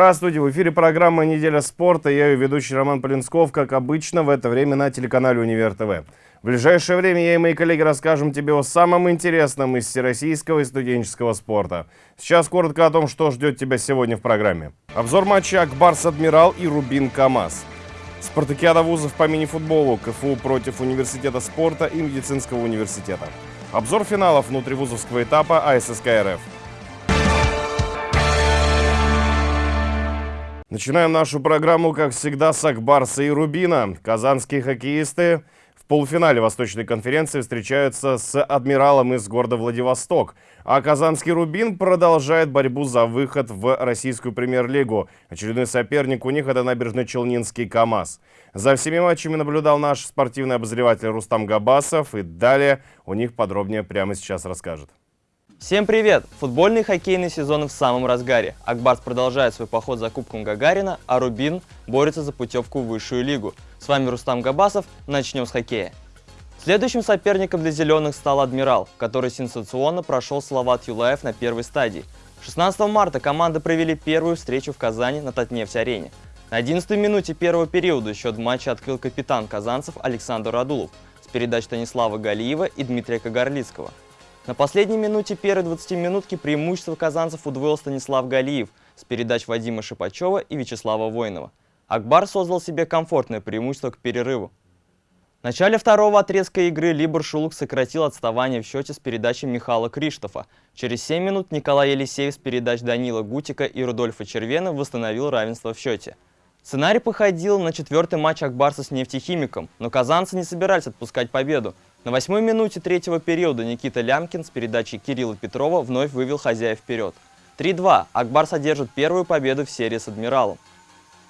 Здравствуйте, в эфире программа «Неделя спорта». Я ее ведущий Роман Полинсков, как обычно, в это время на телеканале «Универ ТВ». В ближайшее время я и мои коллеги расскажем тебе о самом интересном из всероссийского и студенческого спорта. Сейчас коротко о том, что ждет тебя сегодня в программе. Обзор матча «Акбарс Адмирал» и «Рубин КамАЗ». Спартакиада вузов по мини-футболу, КФУ против Университета спорта и Медицинского университета. Обзор финалов внутривузовского этапа АССК РФ. Начинаем нашу программу, как всегда, с Акбарса и Рубина. Казанские хоккеисты в полуфинале Восточной конференции встречаются с Адмиралом из города Владивосток. А Казанский Рубин продолжает борьбу за выход в российскую премьер-лигу. Очередной соперник у них это набережно-челнинский КАМАЗ. За всеми матчами наблюдал наш спортивный обозреватель Рустам Габасов. И далее у них подробнее прямо сейчас расскажет. Всем привет! Футбольный и хоккейный сезоны в самом разгаре. Акбарс продолжает свой поход за Кубком Гагарина, а Рубин борется за путевку в высшую лигу. С вами Рустам Габасов, начнем с хоккея. Следующим соперником для зеленых стал Адмирал, который сенсационно прошел Салават Юлаев на первой стадии. 16 марта команды провели первую встречу в Казани на Татнефть-арене. На 11 минуте первого периода счет матча открыл капитан казанцев Александр Радулов с передач Станислава Галиева и Дмитрия Кагарлицкого. На последней минуте первой 20 минутки преимущество казанцев удвоил Станислав Галиев с передач Вадима Шипачева и Вячеслава Воинова. Акбар создал себе комфортное преимущество к перерыву. В начале второго отрезка игры Либор Шулук сократил отставание в счете с передачей Михаила Криштофа. Через 7 минут Николай Елисеев с передач Данила Гутика и Рудольфа Червена восстановил равенство в счете. Сценарий походил на четвертый матч Акбарса с нефтехимиком, но казанцы не собирались отпускать победу. На восьмой минуте третьего периода Никита Лямкин с передачей Кирилла Петрова вновь вывел хозяев вперед. 3-2. Акбар содержит первую победу в серии с «Адмиралом».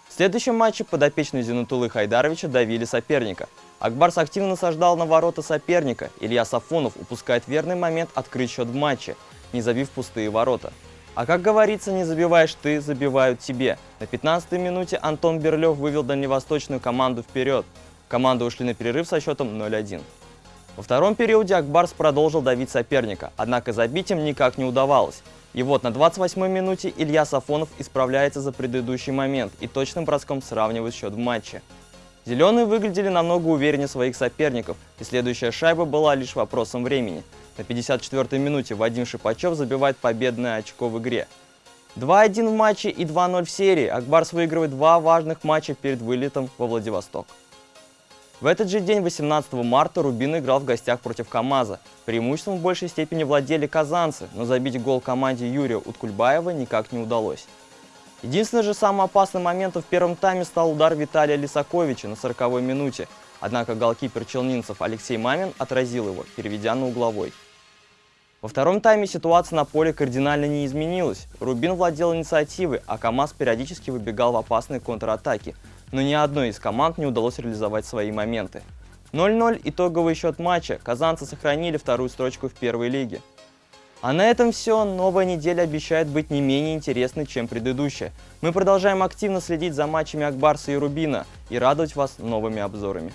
В следующем матче подопечные Зинутулы Хайдаровича давили соперника. Акбарс активно насаждал на ворота соперника. Илья Сафонов упускает верный момент открыть счет в матче, не забив пустые ворота. А как говорится, не забиваешь ты, забивают тебе. На 15-й минуте Антон Берлев вывел дальневосточную команду вперед. Команды ушли на перерыв со счетом 0-1. Во втором периоде Акбарс продолжил давить соперника, однако забить им никак не удавалось. И вот на 28-й минуте Илья Сафонов исправляется за предыдущий момент и точным броском сравнивает счет в матче. Зеленые выглядели намного увереннее своих соперников, и следующая шайба была лишь вопросом времени. На 54-й минуте Вадим Шипачев забивает победное очко в игре. 2-1 в матче и 2-0 в серии. Акбарс выигрывает два важных матча перед вылетом во Владивосток. В этот же день, 18 марта, Рубин играл в гостях против КамАЗа. Преимуществом в большей степени владели казанцы, но забить гол команде Юрия Уткульбаева никак не удалось. Единственным же самым опасным моментом в первом тайме стал удар Виталия Лисаковича на 40-й минуте, однако голкипер челнинцев Алексей Мамин отразил его, переведя на угловой. Во втором тайме ситуация на поле кардинально не изменилась. Рубин владел инициативой, а КамАЗ периодически выбегал в опасные контратаки – но ни одной из команд не удалось реализовать свои моменты. 0-0 итоговый счет матча, казанцы сохранили вторую строчку в первой лиге. А на этом все. Новая неделя обещает быть не менее интересной, чем предыдущая. Мы продолжаем активно следить за матчами Акбарса и Рубина и радовать вас новыми обзорами.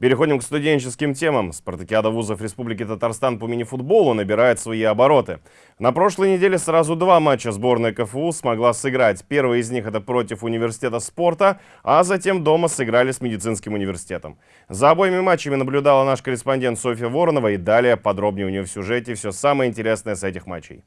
Переходим к студенческим темам. Спартакиада вузов Республики Татарстан по мини-футболу набирает свои обороты. На прошлой неделе сразу два матча сборная КФУ смогла сыграть. Первый из них это против университета спорта, а затем дома сыграли с медицинским университетом. За обоими матчами наблюдала наш корреспондент Софья Воронова и далее подробнее у нее в сюжете все самое интересное с этих матчей.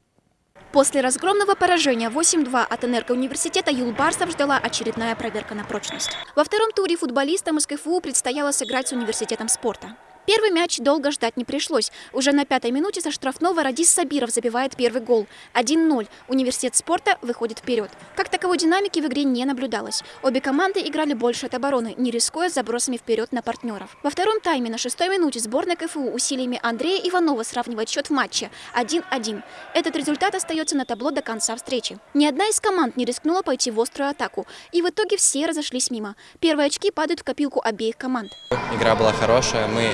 После разгромного поражения 8-2 от энергоуниверситета Юлбарсов ждала очередная проверка на прочность. Во втором туре футболистам из КФУ предстояло сыграть с университетом спорта. Первый мяч долго ждать не пришлось. Уже на пятой минуте со штрафного Радис Сабиров забивает первый гол. 1-0. Университет спорта выходит вперед. Как таковой динамики в игре не наблюдалось. Обе команды играли больше от обороны, не рискуя забросами вперед на партнеров. Во втором тайме на шестой минуте сборная КФУ усилиями Андрея Иванова сравнивает счет в матче 1-1. Этот результат остается на табло до конца встречи. Ни одна из команд не рискнула пойти в острую атаку. И в итоге все разошлись мимо. Первые очки падают в копилку обеих команд. Игра была хорошая. Мы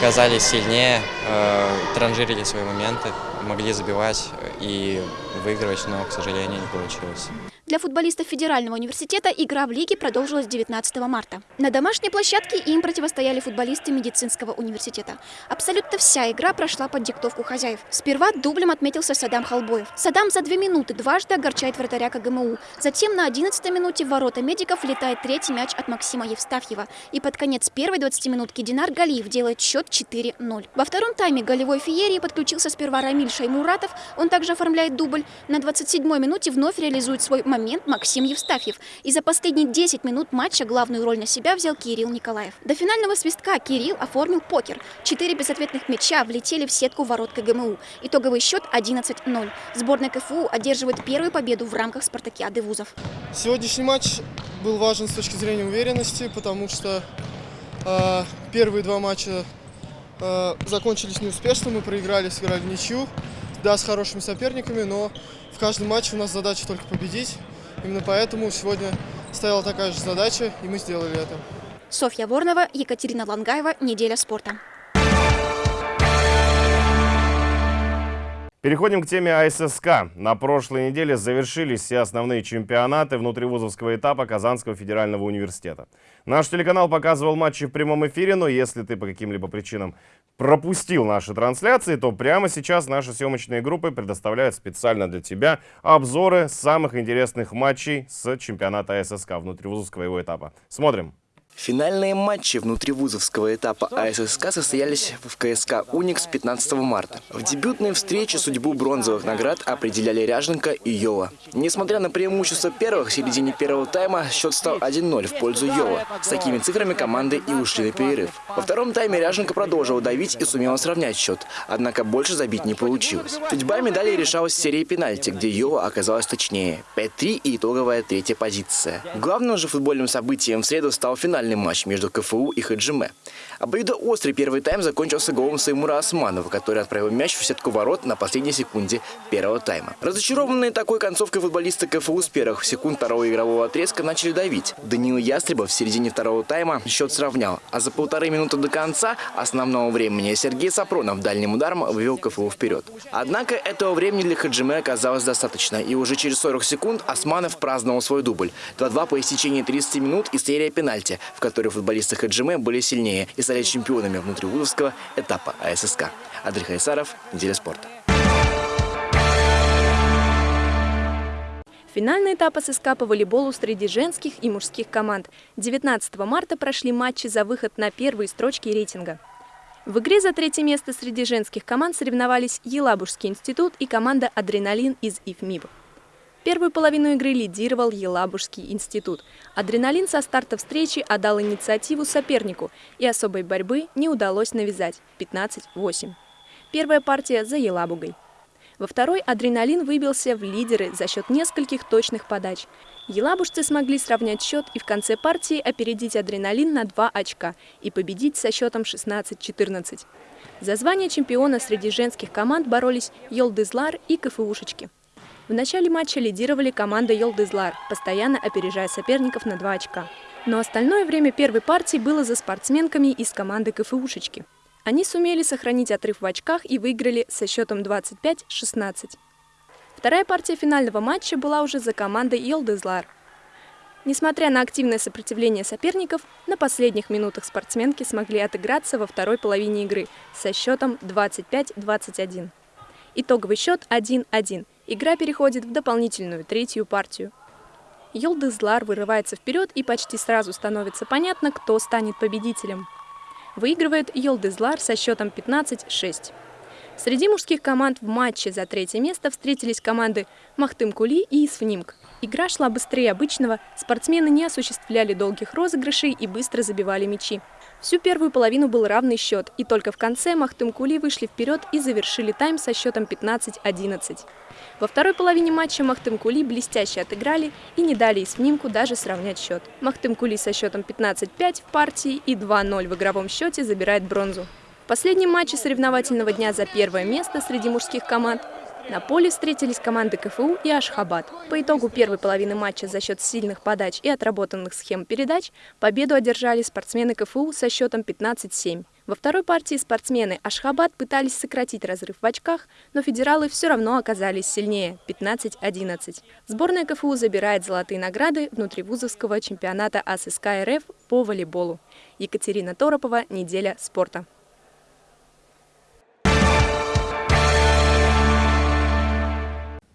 казались сильнее, э, транжирили свои моменты, могли забивать и выигрывать, но, к сожалению, не получилось. Для футболистов Федерального университета игра в лиге продолжилась 19 марта. На домашней площадке им противостояли футболисты медицинского университета. Абсолютно вся игра прошла под диктовку хозяев. Сперва дублем отметился Садам Халбоев. Садам за две минуты дважды огорчает вратаря КГМУ. Затем на 11 минуте в ворота медиков летает третий мяч от Максима Евстафьева. И под конец первой 20 минутки Динар Галиев делает счет 4-0. Во втором тайме голевой феерии подключился сперва Рамиль Шаймуратов. Он также оформляет дубль. На 27-й минуте вновь реализует свой момент момент Максим Евстафьев. И за последние 10 минут матча главную роль на себя взял Кирилл Николаев. До финального свистка Кирилл оформил покер. Четыре безответных мяча влетели в сетку ворот КГМУ. Итоговый счет 11-0. Сборная КФУ одерживает первую победу в рамках спартакиады вузов. Сегодняшний матч был важен с точки зрения уверенности, потому что э, первые два матча э, закончились неуспешно, мы проиграли, сыграли ничью, да, с хорошими соперниками, но в каждом матче у нас задача только победить. Именно поэтому сегодня стояла такая же задача, и мы сделали это. Софья Ворнова, Екатерина Лангаева. Неделя спорта. Переходим к теме АССК. На прошлой неделе завершились все основные чемпионаты внутривузовского этапа Казанского федерального университета. Наш телеканал показывал матчи в прямом эфире, но если ты по каким-либо причинам пропустил наши трансляции, то прямо сейчас наши съемочные группы предоставляют специально для тебя обзоры самых интересных матчей с чемпионата АССК внутривузовского его этапа. Смотрим. Финальные матчи внутривузовского этапа АССК состоялись в КСК «Уникс» 15 марта. В дебютной встрече судьбу бронзовых наград определяли Ряженко и Йова. Несмотря на преимущество первых, в середине первого тайма счет стал 1-0 в пользу Йова. С такими цифрами команды и ушли на перерыв. Во втором тайме Ряженко продолжил давить и сумел сравнять счет, однако больше забить не получилось. Судьба медали решалась в серии пенальти, где Йова оказалась точнее. 5-3 и итоговая третья позиция. Главным же футбольным событием в среду стал финальный финальный матч между КФУ и Хаджиме. Обоюдоострый первый тайм закончился голом Саймура Османова, который отправил мяч в сетку ворот на последней секунде первого тайма. Разочарованные такой концовкой футболисты КФУ с первых секунд второго игрового отрезка начали давить. Даниил Ястребов в середине второго тайма счет сравнял, а за полторы минуты до конца основного времени Сергей Сапронов дальним ударом вывел КФУ вперед. Однако этого времени для Хаджиме оказалось достаточно, и уже через 40 секунд Османов праздновал свой дубль. 2-2 по истечении 30 минут и серия пенальти, в которой футболисты Хаджиме были сильнее и стали чемпионами внутривузовского этапа АССК. Андрей Хайсаров, Неделя спорта. Финальный этап ССК по волейболу среди женских и мужских команд. 19 марта прошли матчи за выход на первые строчки рейтинга. В игре за третье место среди женских команд соревновались Елабужский институт и команда «Адреналин» из ИФМИБ. Первую половину игры лидировал Елабужский институт. Адреналин со старта встречи отдал инициативу сопернику, и особой борьбы не удалось навязать – 15-8. Первая партия за Елабугой. Во второй адреналин выбился в лидеры за счет нескольких точных подач. Елабужцы смогли сравнять счет и в конце партии опередить адреналин на 2 очка и победить со счетом 16-14. За звание чемпиона среди женских команд боролись Йолдызлар и КФУшечки. В начале матча лидировали команда Йолдызлар, постоянно опережая соперников на 2 очка. Но остальное время первой партии было за спортсменками из команды КФУшечки. Они сумели сохранить отрыв в очках и выиграли со счетом 25-16. Вторая партия финального матча была уже за командой Йолдызлар. Несмотря на активное сопротивление соперников, на последних минутах спортсменки смогли отыграться во второй половине игры со счетом 25-21. Итоговый счет 1-1. Игра переходит в дополнительную третью партию. Йолдызлар вырывается вперед и почти сразу становится понятно, кто станет победителем. Выигрывает Йолдызлар со счетом 15-6. Среди мужских команд в матче за третье место встретились команды Махтым-Кули и Исфнимк. Игра шла быстрее обычного, спортсмены не осуществляли долгих розыгрышей и быстро забивали мячи. Всю первую половину был равный счет, и только в конце Махтым-Кули вышли вперед и завершили тайм со счетом 15-11. Во второй половине матча Махтым-Кули блестяще отыграли и не дали Исфнимку даже сравнять счет. Махтым-Кули со счетом 15-5 в партии и 2-0 в игровом счете забирает бронзу. В последнем матче соревновательного дня за первое место среди мужских команд на поле встретились команды КФУ и Ашхабад. По итогу первой половины матча за счет сильных подач и отработанных схем передач победу одержали спортсмены КФУ со счетом 15-7. Во второй партии спортсмены Ашхабад пытались сократить разрыв в очках, но федералы все равно оказались сильнее – 15-11. Сборная КФУ забирает золотые награды внутривузовского чемпионата АССК РФ по волейболу. Екатерина Торопова, «Неделя спорта».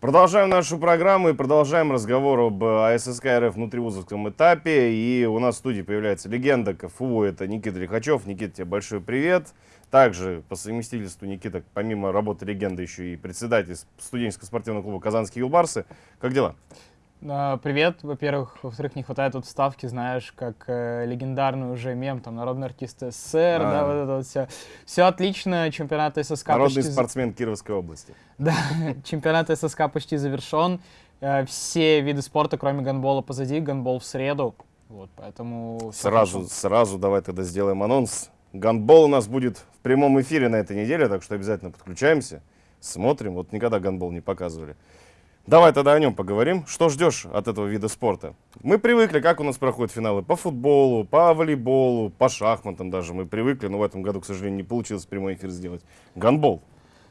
Продолжаем нашу программу и продолжаем разговор об э, АССК РФ внутривузовском этапе. И у нас в студии появляется легенда КФУ, это Никита Лихачев. Никита, тебе большой привет. Также по совместительству Никита, помимо работы легенды, еще и председатель студенческого спортивного клуба «Казанские юлбарсы». Как дела? А, привет, во-первых. Во-вторых, не хватает тут вставки, знаешь, как э, легендарный уже мем, там, народный артист СССР, а. да, вот это вот все. Все отлично, чемпионат ССК Народный почти... спортсмен Кировской области. Да, чемпионат ССК почти завершен. Э, все виды спорта, кроме гандбола, позади, гандбол в среду. Вот, поэтому... Сразу, сразу давай тогда сделаем анонс. Гандбол у нас будет в прямом эфире на этой неделе, так что обязательно подключаемся, смотрим. Вот никогда гандбол не показывали. Давай тогда о нем поговорим. Что ждешь от этого вида спорта? Мы привыкли, как у нас проходят финалы по футболу, по волейболу, по шахматам даже. Мы привыкли, но в этом году, к сожалению, не получилось прямой эфир сделать. Гандбол.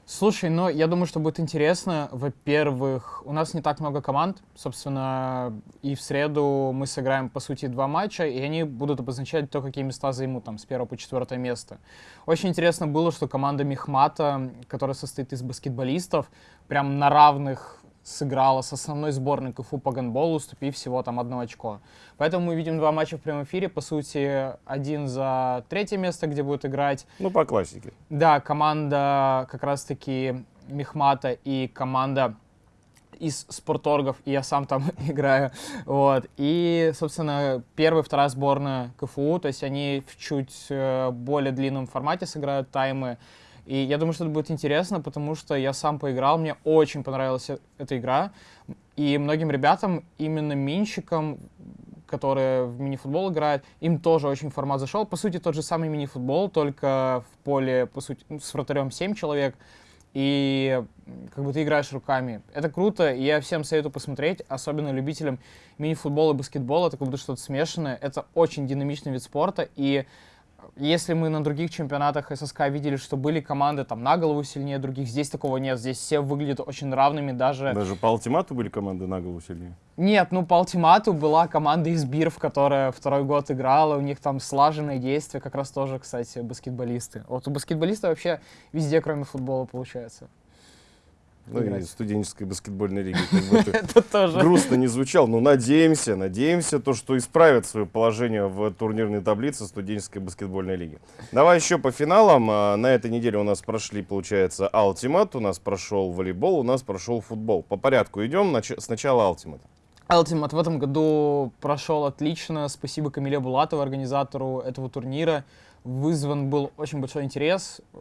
Слушай, ну, я думаю, что будет интересно. Во-первых, у нас не так много команд. Собственно, и в среду мы сыграем, по сути, два матча, и они будут обозначать то, какие места займут там с первого по четвертое место. Очень интересно было, что команда Мехмата, которая состоит из баскетболистов, прям на равных сыграла с основной сборной КФУ по гандболу, уступив всего там одно очко. Поэтому мы видим два матча в прямом эфире. По сути, один за третье место, где будет играть... Ну, по классике. Да, команда как раз-таки Мехмата и команда из спорторгов, и я сам там играю, вот, и, собственно, первая, вторая сборная КФУ, то есть они в чуть э, более длинном формате сыграют таймы, и я думаю, что это будет интересно, потому что я сам поиграл, мне очень понравилась э, эта игра. И многим ребятам, именно минщикам, которые в мини-футбол играют, им тоже очень формат зашел. По сути, тот же самый мини-футбол, только в поле, по сути, с вратарем 7 человек. И как бы ты играешь руками. Это круто, и я всем советую посмотреть, особенно любителям мини-футбола и баскетбола. Это как будто что-то смешанное. Это очень динамичный вид спорта, и если мы на других чемпионатах ССК видели, что были команды там на голову сильнее других, здесь такого нет. Здесь все выглядят очень равными, даже... Даже по ультимату были команды на голову сильнее? Нет, ну по ультимату была команда из Биров, которая второй год играла, у них там слаженные действия, как раз тоже, кстати, баскетболисты. Вот у баскетболиста вообще везде, кроме футбола, получается. Ну играть. и студенческой баскетбольной лиги. Это тоже. грустно не звучал, но надеемся, надеемся, то, что исправят свое положение в турнирной таблице студенческой баскетбольной лиги. Давай еще по финалам. А, на этой неделе у нас прошли, получается, Ultimate, у нас прошел волейбол, у нас прошел футбол. По порядку идем, сначала Ultimate. Ultimate в этом году прошел отлично. Спасибо Камиле Булатову, организатору этого турнира вызван был очень большой интерес, э,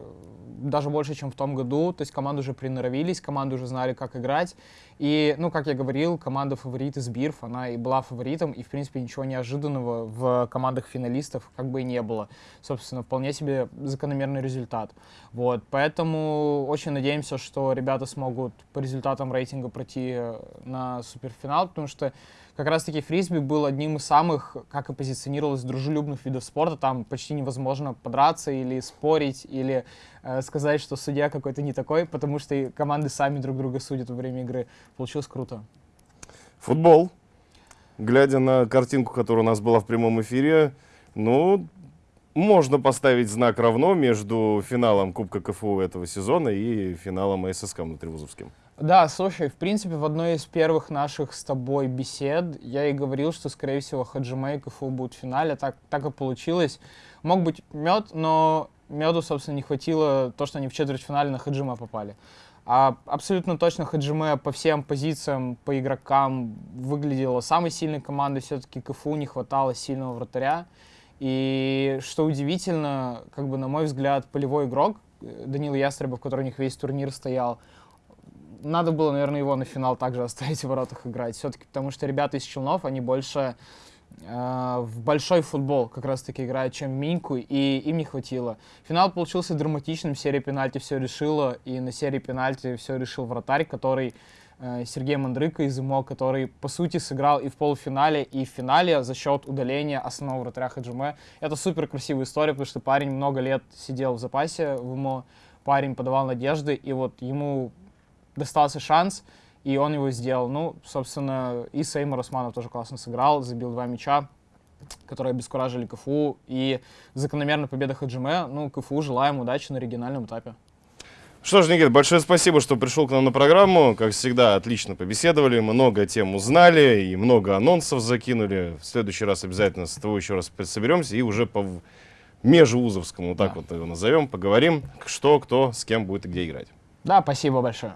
даже больше, чем в том году. То есть команды уже приноровились, команды уже знали, как играть. И, ну, как я говорил, команда фаворит из Бирф, она и была фаворитом, и, в принципе, ничего неожиданного в командах финалистов как бы и не было. Собственно, вполне себе закономерный результат. Вот, поэтому очень надеемся, что ребята смогут по результатам рейтинга пройти э, на суперфинал, потому что как раз-таки фрисби был одним из самых, как и позиционировалось, дружелюбных видов спорта. Там почти невозможно подраться или спорить, или э, сказать, что судья какой-то не такой, потому что команды сами друг друга судят во время игры. Получилось круто. Футбол. Глядя на картинку, которая у нас была в прямом эфире, ну, можно поставить знак равно между финалом Кубка КФУ этого сезона и финалом ССК внутривузовским. Да, слушай, в принципе, в одной из первых наших с тобой бесед я и говорил, что, скорее всего, Хаджиме и КФУ будут в финале. Так, так и получилось. Мог быть мед, но меду, собственно, не хватило то, что они в четвертьфинале на Хаджима попали. А абсолютно точно Хаджиме по всем позициям, по игрокам выглядела самой сильной командой. Все-таки КФУ не хватало сильного вратаря. И что удивительно, как бы, на мой взгляд, полевой игрок, э, Данил Ястребов, который у них весь турнир стоял, надо было, наверное, его на финал также оставить в воротах играть. Все-таки потому что ребята из Челнов, они больше э, в большой футбол как раз-таки играют, чем в Миньку, и им не хватило. Финал получился драматичным, серия пенальти все решила, и на серии пенальти все решил вратарь, который э, Сергей Мандрыка из ИМО, который, по сути, сыграл и в полуфинале, и в финале за счет удаления основного вратаря Хаджиме. Это супер красивая история, потому что парень много лет сидел в запасе в ИМО, парень подавал надежды, и вот ему достался шанс, и он его сделал. Ну, собственно, и Сеймур Османов тоже классно сыграл, забил два мяча, которые обескуражили КФУ, и закономерная победа Хаджиме. Ну, КФУ желаем удачи на региональном этапе. Что ж, Никит, большое спасибо, что пришел к нам на программу. Как всегда, отлично побеседовали, много тем узнали и много анонсов закинули. В следующий раз обязательно с тобой еще раз соберемся и уже по межвузовскому, вот так Да. вот его назовем, поговорим, что, кто, с кем будет и где играть. Да, спасибо большое.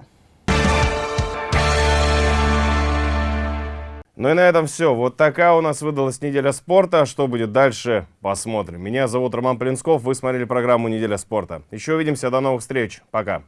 Ну и на этом все. Вот такая у нас выдалась неделя спорта. Что будет дальше, посмотрим. Меня зовут Роман Полинсков. Вы смотрели программу «Неделя спорта». Еще увидимся. До новых встреч. Пока.